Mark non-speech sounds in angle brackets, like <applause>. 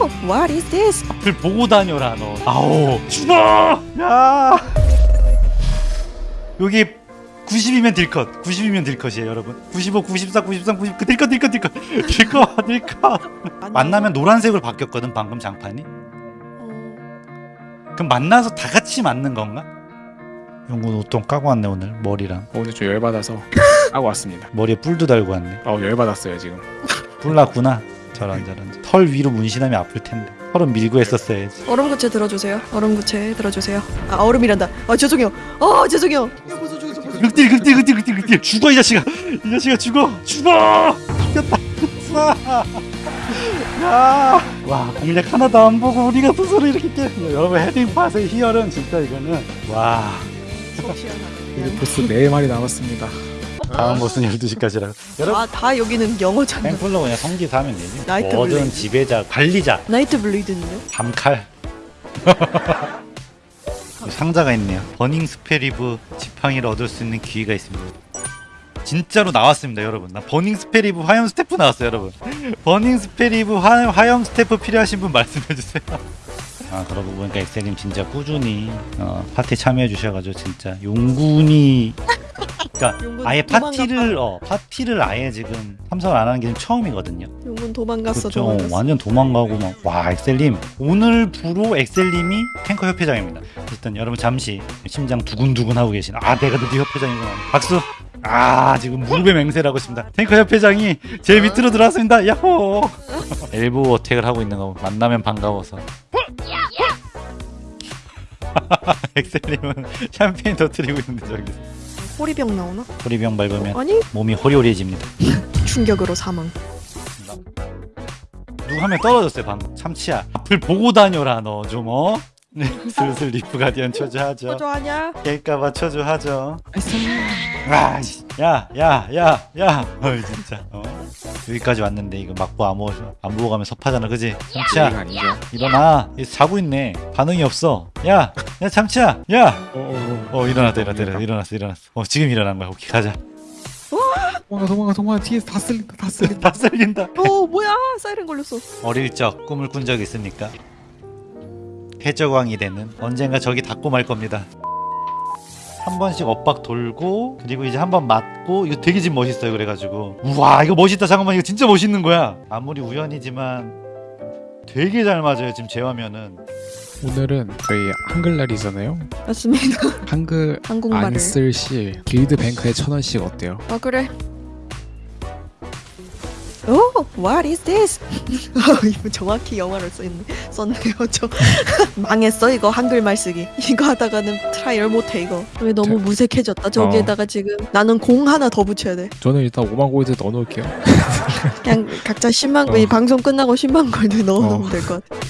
Oh, what is this? 앞을 보고 다녀라 너. 아오. 죽어 야! 여기 90이면 딜컷 90이면 딜컷이에요 여러분. 95 94 93 90 딜컷 딜컷 딜컷 딜컷 딜컷 만나면 노란색으로 바뀌었거든 방금 장판이. 그럼 만나서 다 같이 맞는 건가? 영군 옷좀 까고 왔네 오늘. 머리랑. 오늘 좀 열받아서 <laughs> 하고 왔습니다. 머리에 뿔도 달고 왔네. 어 열받았어요 지금. 뿔 났구나 저런 저런 털 위로 문신하면 아플 텐데. 털은 밀고 했었어야지. 얼음 구체 들어주세요. 얼음 구체 들어주세요. 아 얼음이란다. 아 죄송해요. 아 죄송해요. 극딜 극딜 극딜 극딜 극딜. 죽어 이 자식아. 이 자식아 죽어. 죽어. 죽였다. 야 와 공략 하나도 안 보고 우리가 스스로 이렇게 깨. 여러분 헤딩 팟의 희열은 진짜 이거는. 와. 이제 보스 네 마리 남았습니다. 다음 보스는 12시까지라 여러분. 아 다 여기는 영어잖아. Templar 그냥 성기사 하면 되지. Night 모든 Blade. 지배자 관리자. Nightblade는요? 밤칼. <laughs> 상자가 있네요. Burning Spellweave 지팡이를 얻을 수 있는 기회가 있습니다. 진짜로 나왔습니다 여러분. 나 Burning Spellweave 화염 스태프 나왔어요 여러분. Burning Spellweave 화, 화염 스태프 필요하신 분 말씀해주세요. <laughs> 아 그러고 보니까 엑셀님 진짜 꾸준히 어, 파티 참여해 주셔가지고 진짜 용군이 그러니까 아예 파티를 어 파티를 아예 지금 참석을 안 하는 게 처음이거든요 용군 도망갔어. 그렇죠. 도망갔어. 완전 도망가고 막 와 엑셀님 오늘 부로 엑셀님이 탱커 협회장입니다. 일단 여러분 잠시 심장 두근두근 하고 계신 아 내가 드디어 협회장이구나 박수. 아 지금 무릎에 맹세를 하고 있습니다. 탱커 협회장이 제 밑으로 들어왔습니다. 야호. <laughs> 엘보 어택을 하고 있는 거 만나면 반가워서. <laughs> 엑셀님은 샴페인 터트리고 있는데 저기서 호리병 나오나? 호리병 밟으면 아니 몸이 호리호리해집니다. 충격으로 사망. 누구 한 명 떨어졌어요 방금 참치야 앞을 보고 다녀라 너 좀 어? 네, <laughs> 슬슬 Reef Guardian 쳐줘하죠 저조하냐? 깰까봐 쳐줘하죠 아 야 야 야 야 어이 진짜 어? 여기까지 왔는데 이거 막보 안 보고 안 보고 가면 섭하잖아 그지 참치야. 일어나 얘 자고 있네 반응이 없어 야 야 참치야 야 어 어, 어, 어. 일어났다 일어났다 일어났어 일어났어 일어났어 어 지금 일어난 거야 오케이 가자 도망가 도망가 도망가 뒤에서 다 쓸린다 다 쓸린다. <laughs> 다 쓸린다 어 뭐야? 사이렌 걸렸어. 어릴 적 꿈을 꾼 적 있습니까? 해적왕이 되는 언젠가 저기 닿고 말 겁니다. 한 번씩 엇박 돌고 그리고 이제 한 번 맞고 이거 되게 지금 멋있어요 그래가지고 우와 이거 멋있다 잠깐만 이거 진짜 멋있는 거야 아무리 우연이지만 되게 잘 맞아요 지금 제 화면은 오늘은 저희 한글날이잖아요. 맞습니다. 한글 <laughs> 한국말을. 안 쓸 시 길드 bank에 천 원씩 어때요? 아 그래. Oh, what is this? 아, <laughs> 이거 정확히 영어를 써있네, 썼네요. 저 <laughs> 망했어 이거 한글말 쓰기. 이거 하다가는 trial 못해 이거. 왜 너무 저- 무색해졌다. 저기에다가 지금 나는 공 하나 더 붙여야 돼. 저는 일단 5만 골드 넣어놓을게요. 그냥 각자 10만 어. 이 방송 끝나고 10만 골드 넣어놓으면 어. 될것 같아.